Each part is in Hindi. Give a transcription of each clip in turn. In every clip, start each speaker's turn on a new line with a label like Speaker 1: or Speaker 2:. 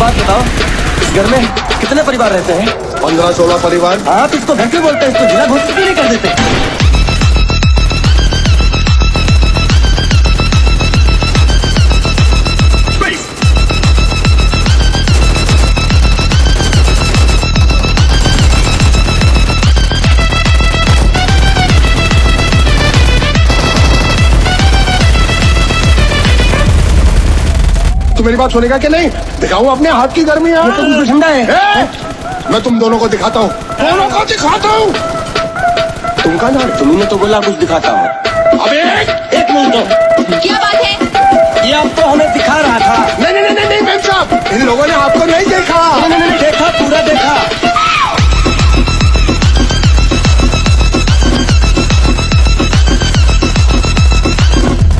Speaker 1: बात बताओ इस घर में कितने परिवार रहते हैं?
Speaker 2: पंद्रह सोलह परिवार।
Speaker 1: हाँ तो इसको घर के बोलते हैं इसको जिला घोषित क्यों नहीं कर देते?
Speaker 2: मेरी बात सुनेगा कि नहीं? दिखाऊँ अपने हाथ की गर्मी
Speaker 1: ये तो ठंडा है।
Speaker 2: ए, मैं तुम दोनों को दिखाता हूँ। दोनों को दिखाता हूँ। तुम कहा ना
Speaker 1: तुमने तो बोला कुछ दिखाता हूँ।
Speaker 2: अबे
Speaker 1: एक मिनट
Speaker 3: क्या बात है?
Speaker 1: ये आपको हमें दिखा रहा था।
Speaker 2: नहीं नहीं नहीं नहीं मैम साहब इन लोगों ने आपको नहीं देखा।
Speaker 1: नहीं, नहीं, नहीं, देखा पूरा देखा।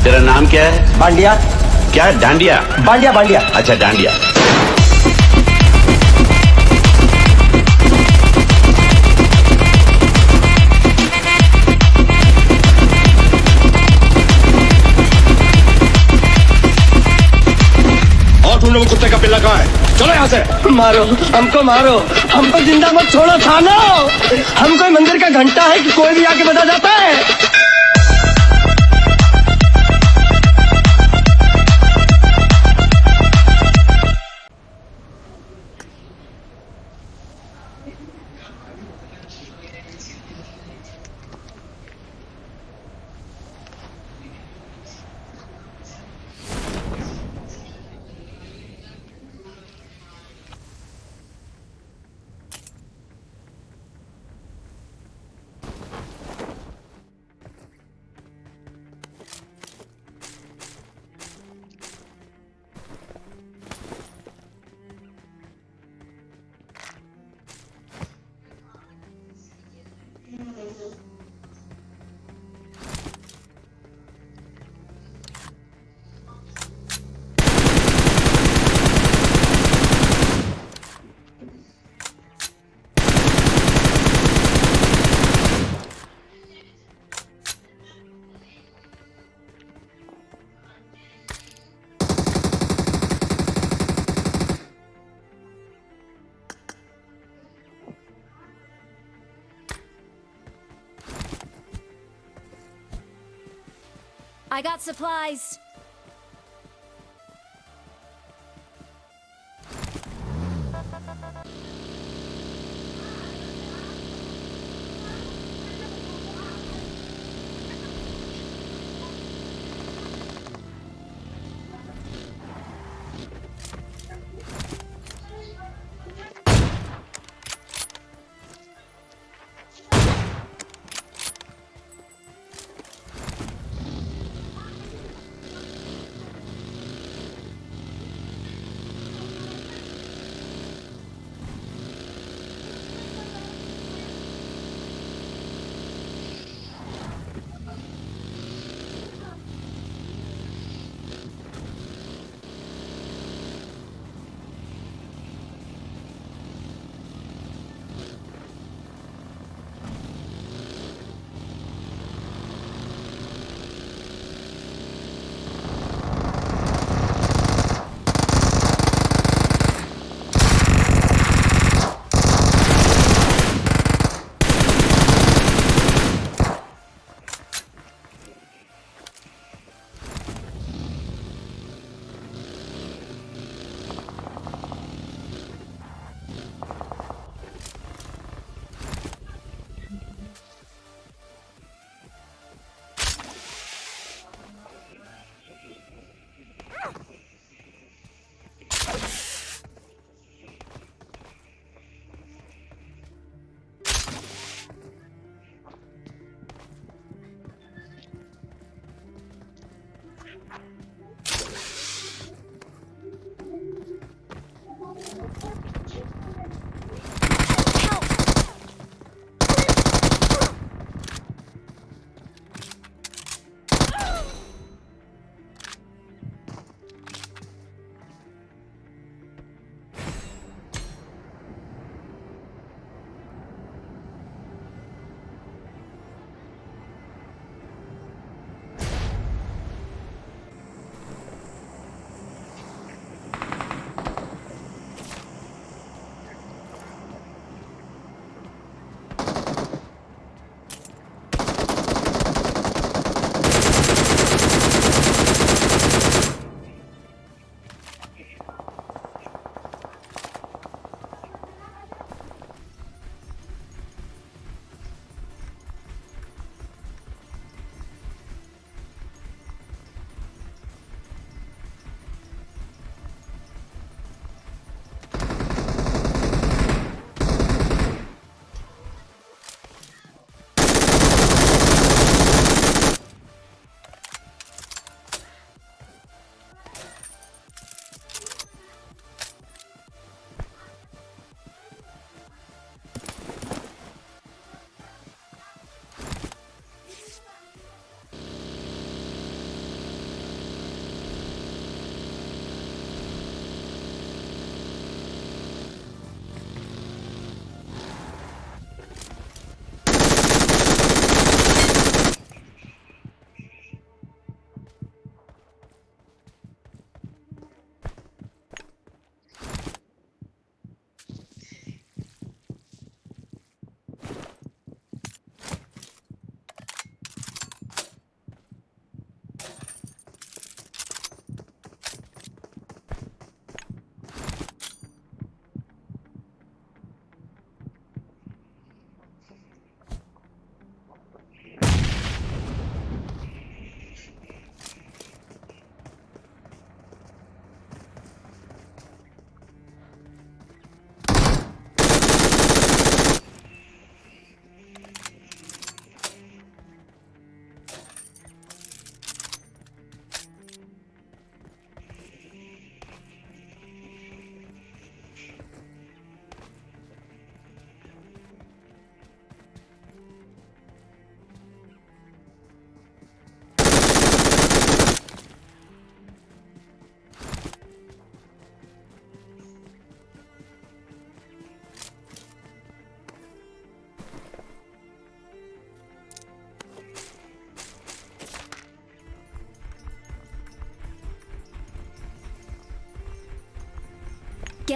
Speaker 4: तेरा नाम क्या है?
Speaker 1: बांडिया
Speaker 4: क्या? डांडिया?
Speaker 1: बांडिया बांडिया।
Speaker 4: अच्छा डांडिया।
Speaker 2: और तुम लोग कुत्ते का पिल्ला कहाँ है। चलो यहाँ से।
Speaker 1: मारो हमको मारो। हमको ज़िंदा मत छोड़ो थानो। हम कोई मंदिर का घंटा है कि कोई भी आके बता जाता है।
Speaker 3: I got supplies.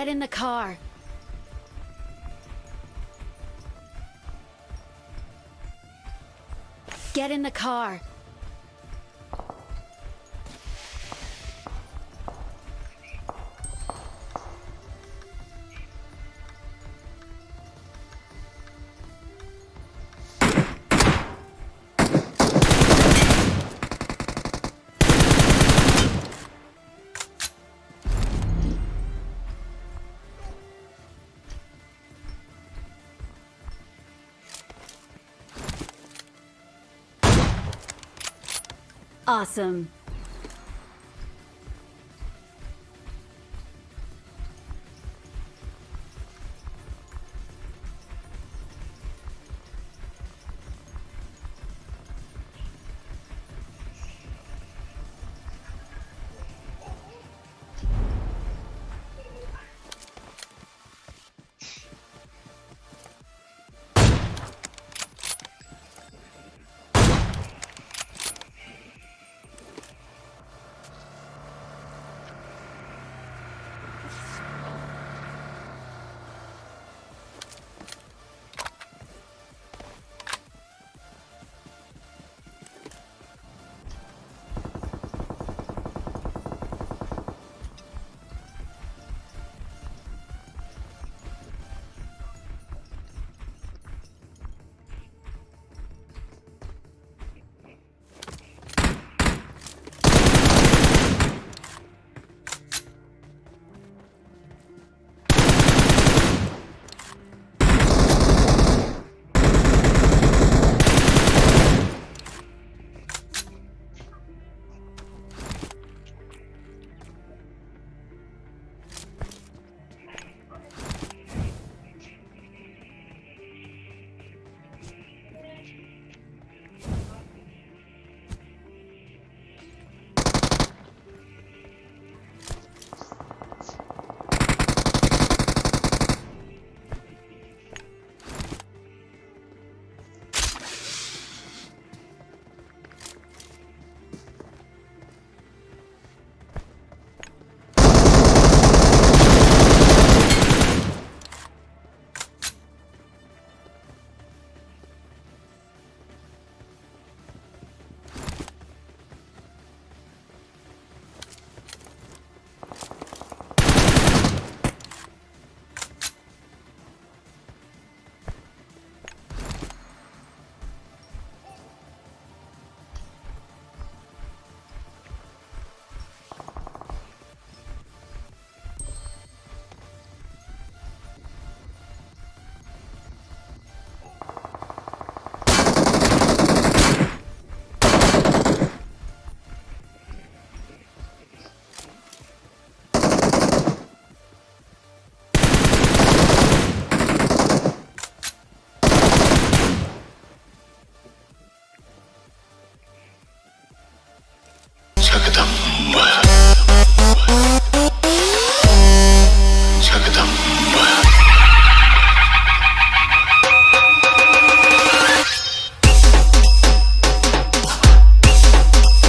Speaker 3: Get in the car. Get in the car. Awesome.